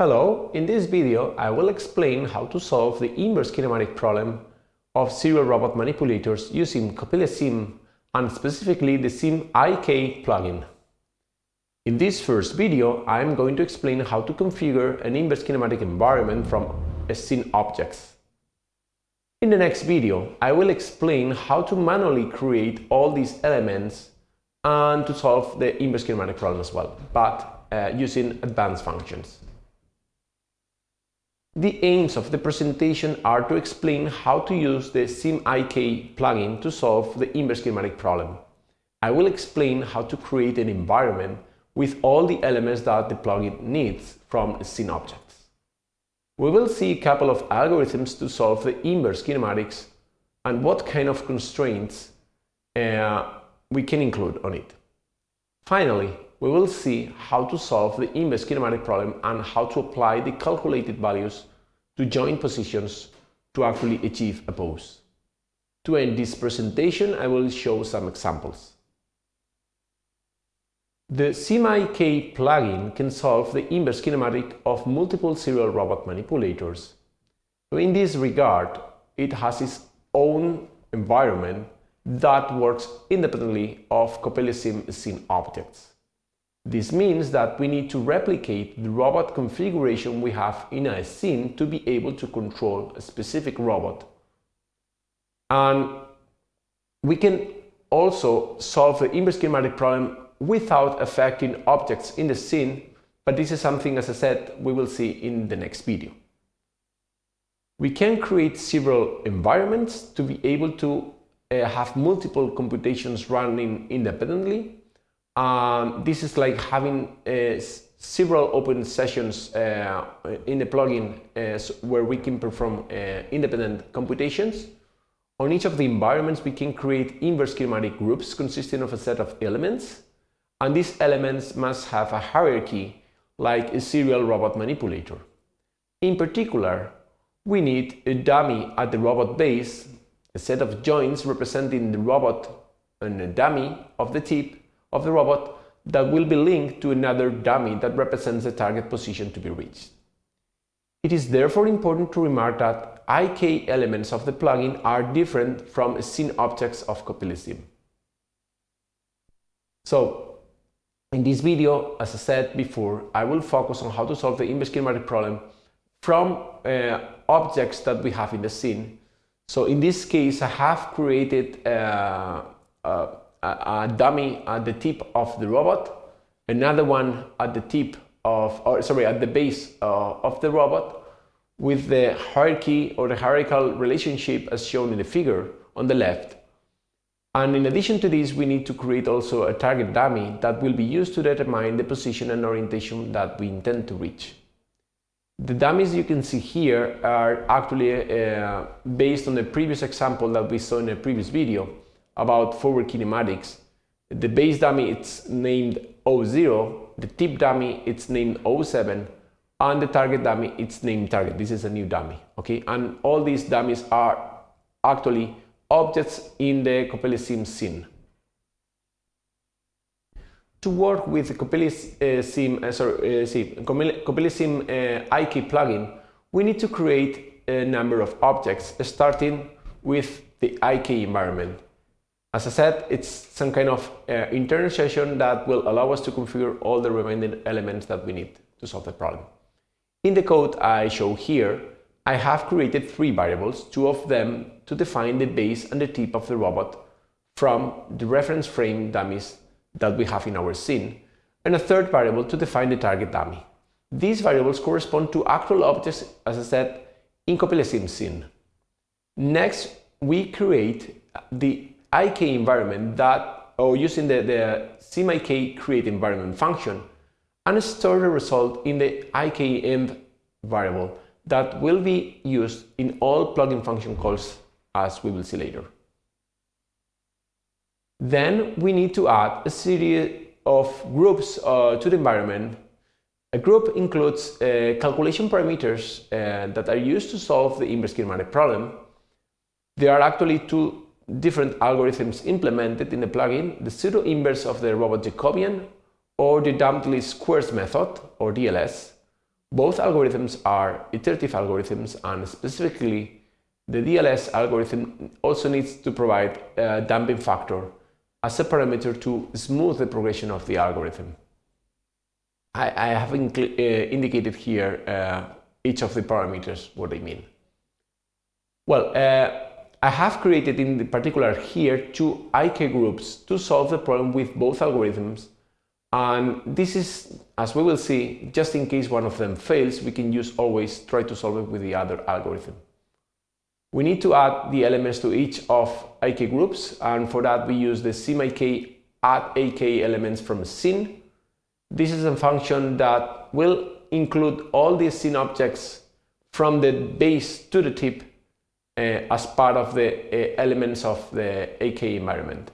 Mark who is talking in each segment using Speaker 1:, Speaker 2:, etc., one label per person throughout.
Speaker 1: Hello, in this video I will explain how to solve the inverse kinematic problem of serial robot manipulators using CoppeliaSim and specifically the SimIK plugin. In this first video I am going to explain how to configure an inverse kinematic environment from a scene objects. In the next video I will explain how to manually create all these elements and to solve the inverse kinematic problem as well, but uh, using advanced functions. The aims of the presentation are to explain how to use the SimIK plugin to solve the inverse kinematic problem. I will explain how to create an environment with all the elements that the plugin needs from scene objects. We will see a couple of algorithms to solve the inverse kinematics and what kind of constraints uh, we can include on it. Finally, we will see how to solve the inverse kinematic problem and how to apply the calculated values to joint positions to actually achieve a pose. To end this presentation, I will show some examples. The SimIK plugin can solve the inverse kinematic of multiple serial robot manipulators. In this regard, it has its own environment that works independently of CoppeliaSim scene objects. This means that we need to replicate the robot configuration we have in a scene to be able to control a specific robot. And we can also solve the inverse kinematic problem without affecting objects in the scene, but this is something, as I said, we will see in the next video. We can create several environments to be able to uh, have multiple computations running independently um, this is like having uh, several open sessions uh, in the plugin uh, where we can perform uh, independent computations. On each of the environments, we can create inverse kinematic groups consisting of a set of elements. And these elements must have a hierarchy like a serial robot manipulator. In particular, we need a dummy at the robot base, a set of joints representing the robot and a dummy of the tip, of the robot that will be linked to another dummy that represents the target position to be reached. It is therefore important to remark that IK elements of the plugin are different from scene objects of CoppeliaSim. So, in this video, as I said before, I will focus on how to solve the inverse kinematic problem from uh, objects that we have in the scene. So in this case, I have created uh, uh, a, a dummy at the tip of the robot, another one at the tip of, or sorry, at the base uh, of the robot with the hierarchy or the hierarchical relationship as shown in the figure on the left. And in addition to this, we need to create also a target dummy that will be used to determine the position and orientation that we intend to reach. The dummies you can see here are actually uh, based on the previous example that we saw in the previous video about forward kinematics. The base dummy it's named O0, the tip dummy it's named O7, and the target dummy it's named target. This is a new dummy, okay? And all these dummies are actually objects in the CoppeliaSim scene. To work with the CoppeliaSim, uh, sorry, uh, see, CoppeliaSim uh, IK plugin, we need to create a number of objects starting with the IK environment. As I said, it's some kind of uh, internal session that will allow us to configure all the remaining elements that we need to solve the problem. In the code I show here, I have created three variables, two of them to define the base and the tip of the robot from the reference frame dummies that we have in our scene, and a third variable to define the target dummy. These variables correspond to actual objects, as I said, in CoppeliaSim scene. Next, we create the IK environment that, or using the, the SimIK create environment function and store the result in the IKEnv variable that will be used in all plugin function calls as we will see later. Then we need to add a series of groups uh, to the environment. A group includes uh, calculation parameters uh, that are used to solve the inverse kinematic problem. There are actually two different algorithms implemented in the plugin, the pseudo-inverse of the robot Jacobian or the damped least squares method, or DLS, Both algorithms are iterative algorithms and specifically the DLS algorithm also needs to provide a damping factor as a parameter to smooth the progression of the algorithm. I, I have uh, indicated here uh, each of the parameters, what they mean. Well, uh, I have created in particular here two IK groups to solve the problem with both algorithms and this is, as we will see, just in case one of them fails, we can use always try to solve it with the other algorithm. We need to add the elements to each of IK groups and for that we use the simIK add IK elements from scene. This is a function that will include all the scene objects from the base to the tip as part of the uh, elements of the IK environment.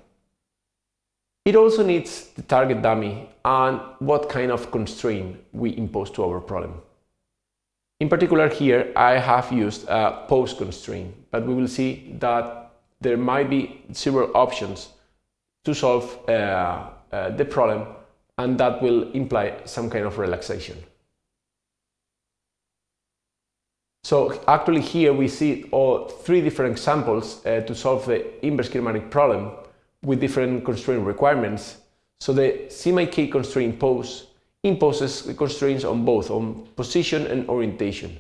Speaker 1: It also needs the target dummy and what kind of constraint we impose to our problem. In particular here I have used a pose constraint, but we will see that there might be several options to solve uh, uh, the problem and that will imply some kind of relaxation. So actually here we see all three different examples uh, to solve the inverse kinematic problem with different constraint requirements. So the simIK constraint pose imposes constraints on both on position and orientation.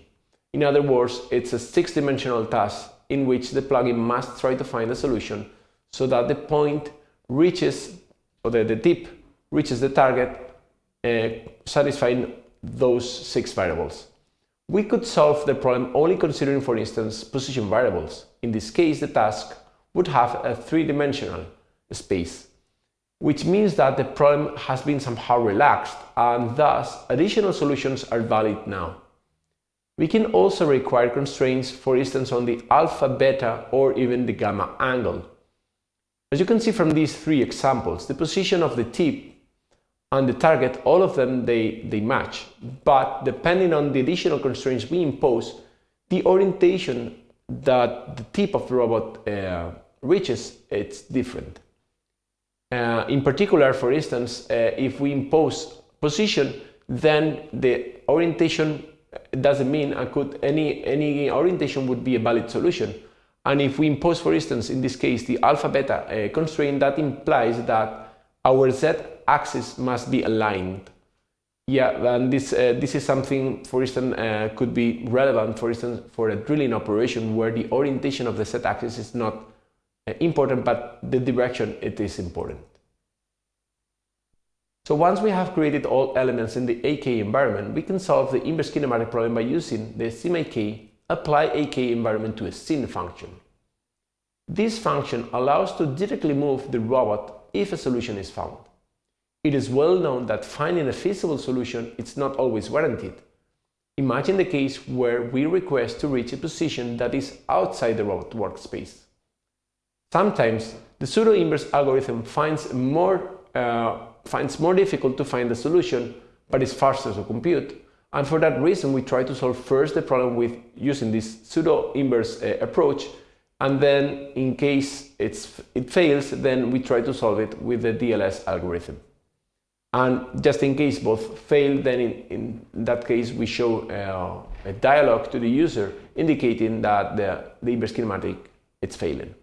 Speaker 1: In other words, it's a six-dimensional task in which the plugin must try to find a solution so that the point reaches, or the, the tip reaches the target, uh, satisfying those six variables. We could solve the problem only considering, for instance, position variables. In this case, the task would have a three-dimensional space, which means that the problem has been somehow relaxed and thus additional solutions are valid now. We can also require constraints, for instance, on the alpha, beta or even the gamma angle. As you can see from these three examples, the position of the tip and the target, all of them, they, they match. But depending on the additional constraints we impose, the orientation that the tip of the robot uh, reaches, it's different. Uh, in particular, for instance, uh, if we impose position, then the orientation doesn't mean I could any any orientation would be a valid solution. And if we impose, for instance, in this case, the alpha beta uh, constraint, that implies that our z axis must be aligned. Yeah, and this, uh, this is something, for instance, uh, could be relevant, for instance, for a drilling operation where the orientation of the z-axis is not uh, important, but the direction it is important. So once we have created all elements in the IK environment, we can solve the inverse kinematic problem by using the simIK apply IK environment to a scene function. This function allows to directly move the robot if a solution is found. It is well known that finding a feasible solution is not always warranted. Imagine the case where we request to reach a position that is outside the robot workspace. Sometimes the pseudo-inverse algorithm finds more, uh, finds more difficult to find the solution, but is faster to compute. And for that reason, we try to solve first the problem with using this pseudo-inverse uh, approach, and then in case it's, it fails, then we try to solve it with the DLS algorithm. And just in case both fail, then in, in that case we show uh, a dialog to the user indicating that the, the inverse kinematic is failing.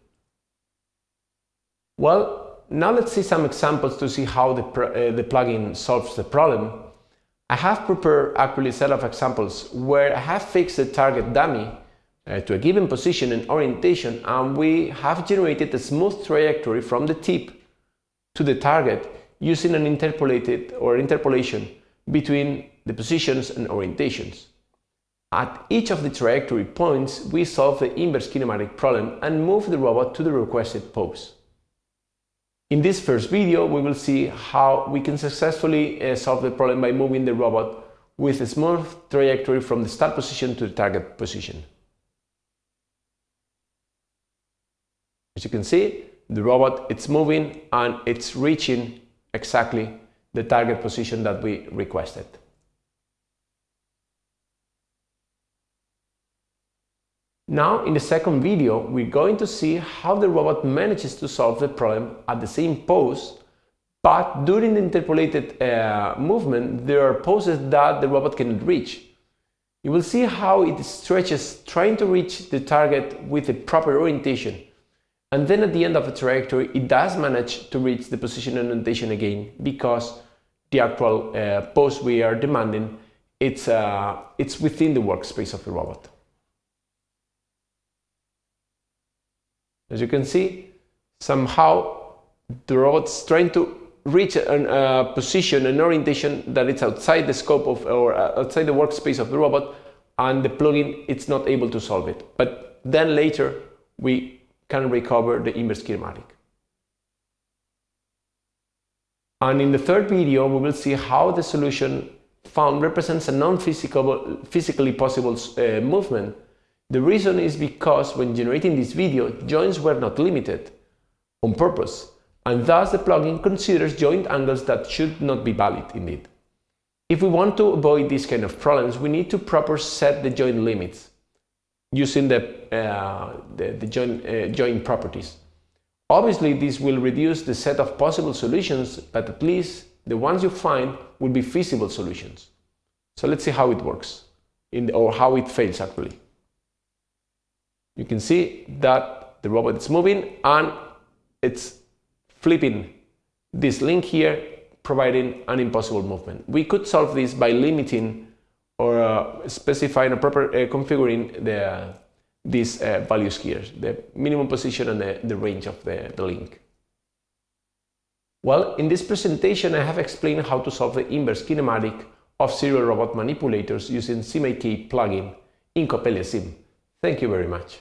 Speaker 1: Well, now let's see some examples to see how the, uh, the plugin solves the problem. I have prepared actually a set of examples where I have fixed the target dummy uh, to a given position and orientation and we have generated a smooth trajectory from the tip to the target using an interpolated or interpolation between the positions and orientations. At each of the trajectory points, we solve the inverse kinematic problem and move the robot to the requested pose. In this first video, we will see how we can successfully uh, solve the problem by moving the robot with a smooth trajectory from the start position to the target position. As you can see, the robot it's moving and it's reaching exactly the target position that we requested. Now, in the second video, we're going to see how the robot manages to solve the problem at the same pose, but during the interpolated uh, movement, there are poses that the robot cannot reach. You will see how it stretches trying to reach the target with the proper orientation. And then at the end of the trajectory, it does manage to reach the position and orientation again because the actual uh, pose we are demanding, it's, uh, it's within the workspace of the robot. As you can see, somehow the robot is trying to reach a uh, position, an orientation that it's outside the scope of or uh, outside the workspace of the robot and the plugin it's not able to solve it. But then later we can recover the inverse kinematic. And in the third video we will see how the solution found represents a non-physically possible uh, movement. The reason is because when generating this video, joints were not limited on purpose and thus the plugin considers joint angles that should not be valid indeed. If we want to avoid these kind of problems, we need to proper set the joint limits using the, uh, the, the joint, uh, properties. Obviously, this will reduce the set of possible solutions, but at least the ones you find will be feasible solutions. So let's see how it works, the, or how it fails actually. You can see that the robot is moving and it's flipping this link here, providing an impossible movement. We could solve this by limiting or uh, specifying a proper uh, configuring the uh, these values here, the minimum position and the, the range of the, the link. Well, in this presentation I have explained how to solve the inverse kinematic of serial robot manipulators using SimIK plugin in Coppelia Sim. Thank you very much.